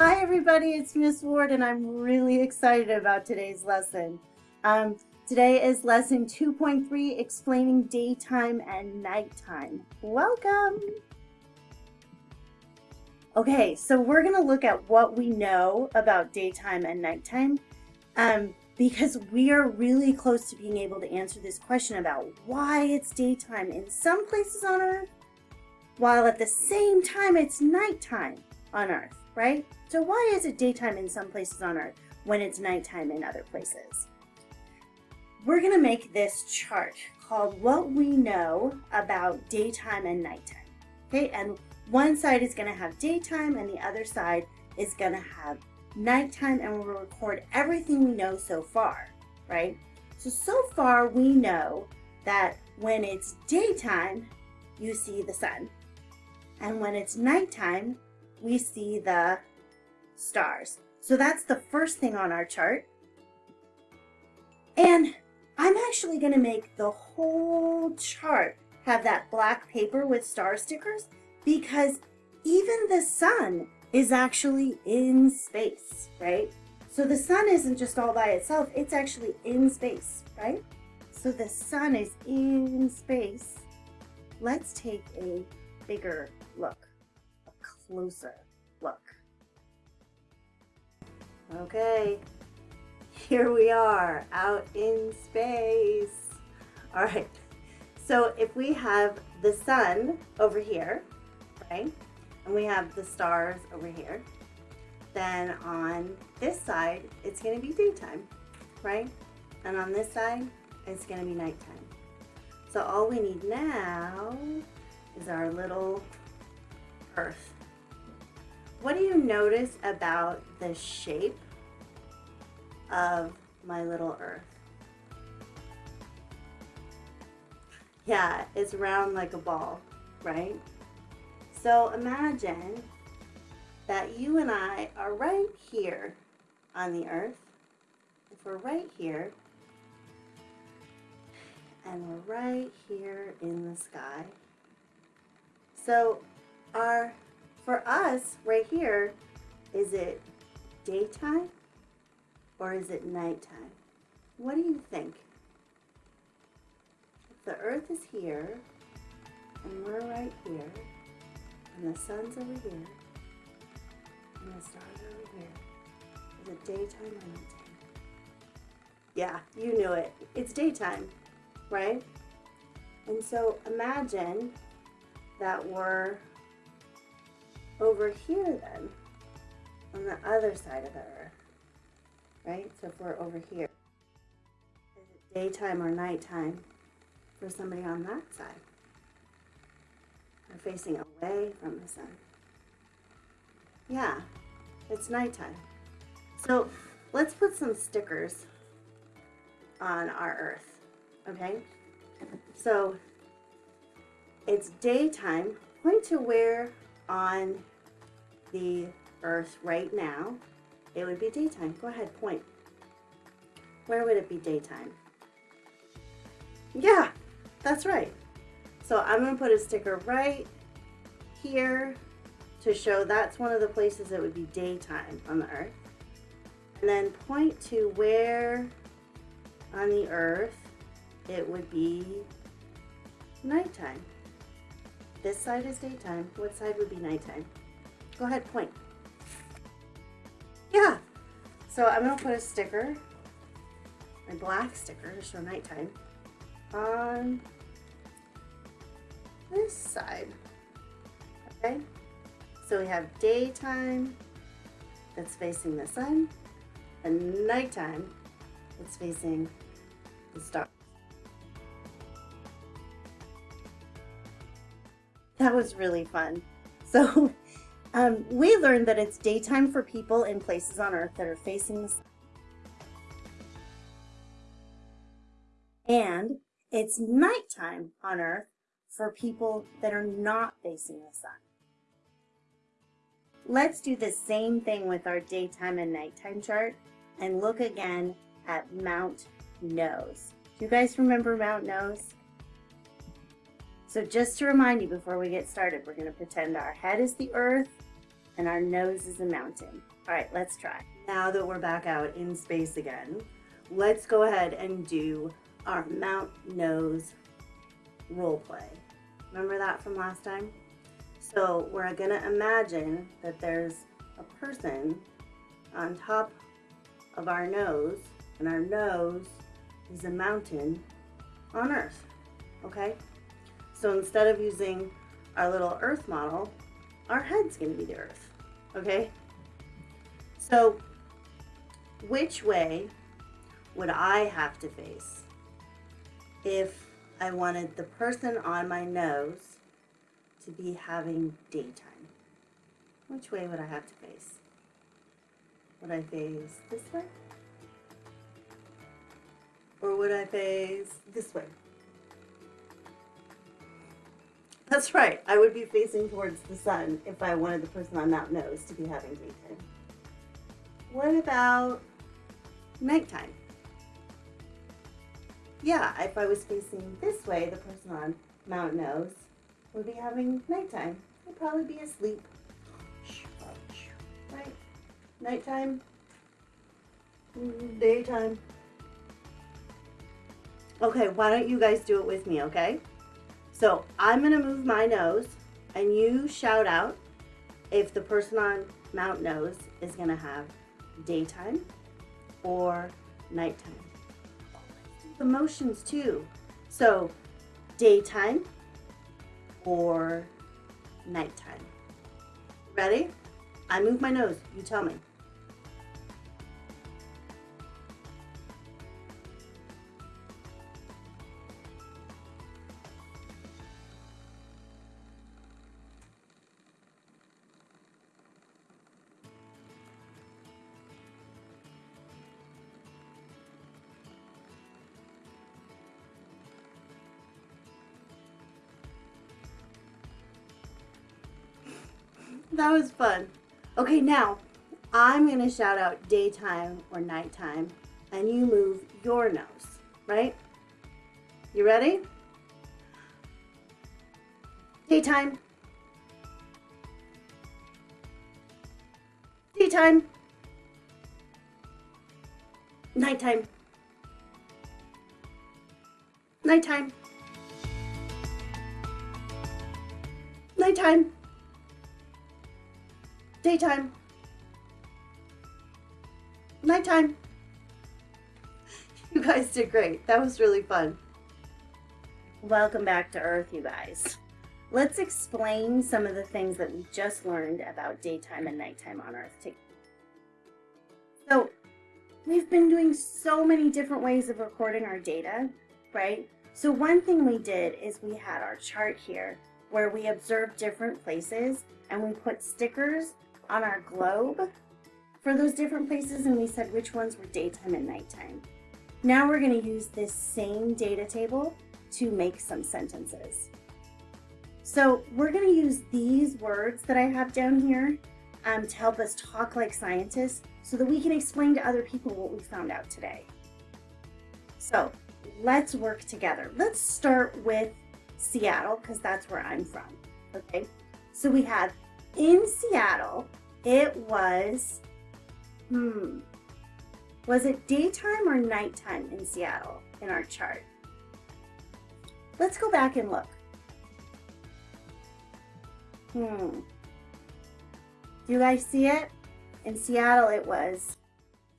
Hi everybody, it's Miss Ward and I'm really excited about today's lesson. Um, today is lesson 2.3, explaining daytime and nighttime. Welcome! Okay, so we're gonna look at what we know about daytime and nighttime um, because we are really close to being able to answer this question about why it's daytime in some places on Earth while at the same time it's nighttime on Earth, right? So why is it daytime in some places on Earth when it's nighttime in other places? We're gonna make this chart called What We Know About Daytime and Nighttime. Okay, and one side is gonna have daytime and the other side is gonna have nighttime and we'll record everything we know so far, right? So, so far we know that when it's daytime, you see the sun. And when it's nighttime, we see the stars. So that's the first thing on our chart. And I'm actually going to make the whole chart have that black paper with star stickers because even the sun is actually in space, right? So the sun isn't just all by itself, it's actually in space, right? So the sun is in space. Let's take a bigger look, closer look. Okay, here we are out in space. All right, so if we have the sun over here, right, and we have the stars over here, then on this side, it's gonna be daytime, right? And on this side, it's gonna be nighttime. So all we need now is our little earth. What do you notice about the shape of my little earth? Yeah, it's round like a ball, right? So imagine that you and I are right here on the earth. If we're right here, and we're right here in the sky. So our, for us right here, is it daytime or is it nighttime? What do you think? If the earth is here and we're right here and the sun's over here and the stars are over here, is it daytime or nighttime? Yeah, you knew it. It's daytime, right? And so imagine that we're over here then, on the other side of the earth, right? So if we're over here, is it daytime or nighttime for somebody on that side? They're facing away from the sun. Yeah, it's nighttime. So let's put some stickers on our earth, okay? So it's daytime. Point to where on the earth right now it would be daytime. Go ahead, point. Where would it be daytime? Yeah, that's right. So I'm going to put a sticker right here to show that's one of the places that would be daytime on the earth. And then point to where on the earth it would be nighttime. This side is daytime. What side would be nighttime? Go ahead, point. Yeah. So I'm going to put a sticker, a black sticker to show nighttime, on this side. Okay? So we have daytime that's facing the sun and nighttime that's facing the stars. That was really fun. So um, we learned that it's daytime for people in places on Earth that are facing the sun. And it's nighttime on Earth for people that are not facing the sun. Let's do the same thing with our daytime and nighttime chart and look again at Mount Nose. Do you guys remember Mount Nose? So just to remind you before we get started, we're going to pretend our head is the earth and our nose is a mountain. All right, let's try. Now that we're back out in space again, let's go ahead and do our mount nose role play. Remember that from last time? So we're gonna imagine that there's a person on top of our nose and our nose is a mountain on Earth, okay? So instead of using our little Earth model, our head's gonna be the Earth, okay? So which way would I have to face if I wanted the person on my nose to be having daytime? Which way would I have to face? Would I face this way? Or would I face this way? That's right, I would be facing towards the sun if I wanted the person on Mount Nose to be having daytime. What about nighttime? Yeah, if I was facing this way, the person on Mount Nose would be having nighttime. They'd probably be asleep. Right? Nighttime? Daytime? Okay, why don't you guys do it with me, okay? So I'm gonna move my nose and you shout out if the person on Mount Nose is gonna have daytime or nighttime. The motions too. So daytime or nighttime. Ready? I move my nose. You tell me. That was fun. Okay, now I'm going to shout out daytime or nighttime, and you move your nose, right? You ready? Daytime. Daytime. Nighttime. Nighttime. Nighttime. Daytime. Nighttime. You guys did great. That was really fun. Welcome back to Earth, you guys. Let's explain some of the things that we just learned about daytime and nighttime on Earth. So, we've been doing so many different ways of recording our data, right? So one thing we did is we had our chart here where we observed different places and we put stickers on our globe for those different places and we said which ones were daytime and nighttime. Now we're going to use this same data table to make some sentences. So we're going to use these words that I have down here um, to help us talk like scientists so that we can explain to other people what we found out today. So let's work together. Let's start with Seattle because that's where I'm from. Okay, so we have in Seattle, it was, hmm, was it daytime or nighttime in Seattle in our chart? Let's go back and look. Hmm. Do you guys see it? In Seattle, it was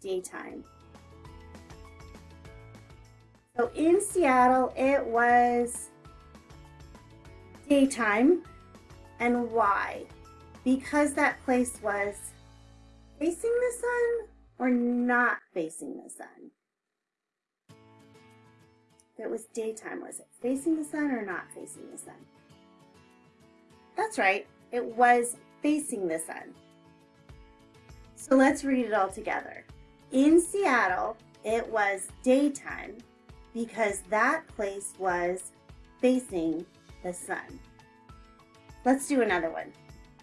daytime. So in Seattle, it was daytime. And why? Because that place was facing the sun or not facing the sun? If it was daytime, was it facing the sun or not facing the sun? That's right, it was facing the sun. So let's read it all together. In Seattle, it was daytime because that place was facing the sun. Let's do another one.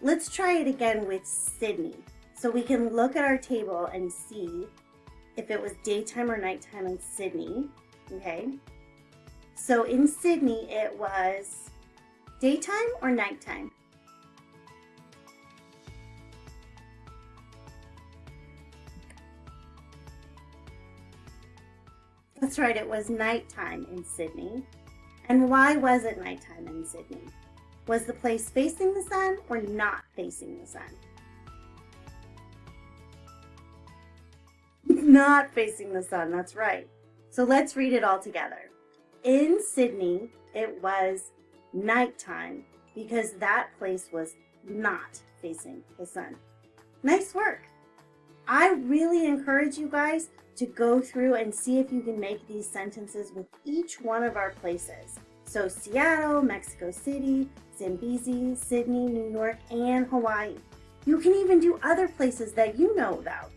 Let's try it again with Sydney. So we can look at our table and see if it was daytime or nighttime in Sydney, okay? So in Sydney, it was daytime or nighttime? That's right, it was nighttime in Sydney. And why was it nighttime in Sydney? Was the place facing the sun or not facing the sun? not facing the sun, that's right. So let's read it all together. In Sydney, it was nighttime because that place was not facing the sun. Nice work. I really encourage you guys to go through and see if you can make these sentences with each one of our places. So Seattle, Mexico City, Zambezi, Sydney, New York, and Hawaii. You can even do other places that you know about.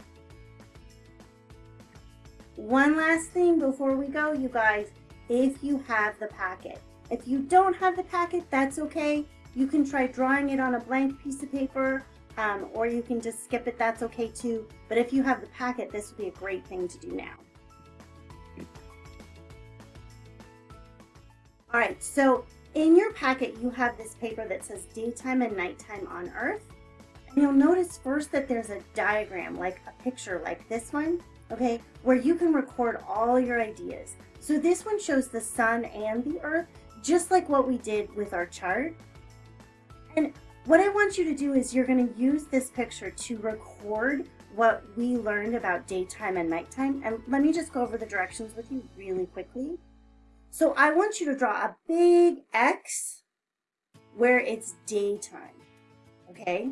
One last thing before we go, you guys, if you have the packet. If you don't have the packet, that's okay. You can try drawing it on a blank piece of paper um, or you can just skip it, that's okay too. But if you have the packet, this would be a great thing to do now. All right, so in your packet, you have this paper that says daytime and nighttime on Earth. And you'll notice first that there's a diagram, like a picture like this one, okay, where you can record all your ideas. So this one shows the sun and the earth, just like what we did with our chart. And what I want you to do is you're going to use this picture to record what we learned about daytime and nighttime. And let me just go over the directions with you really quickly. So I want you to draw a big X where it's daytime, okay?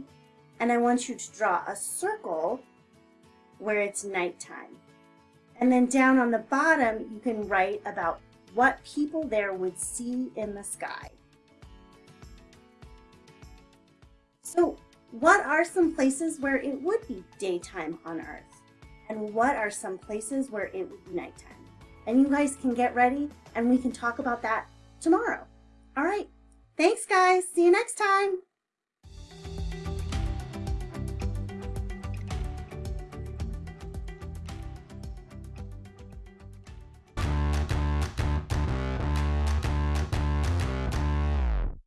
And I want you to draw a circle where it's nighttime. And then down on the bottom, you can write about what people there would see in the sky. So what are some places where it would be daytime on Earth? And what are some places where it would be nighttime? And you guys can get ready and we can talk about that tomorrow. All right. Thanks, guys. See you next time.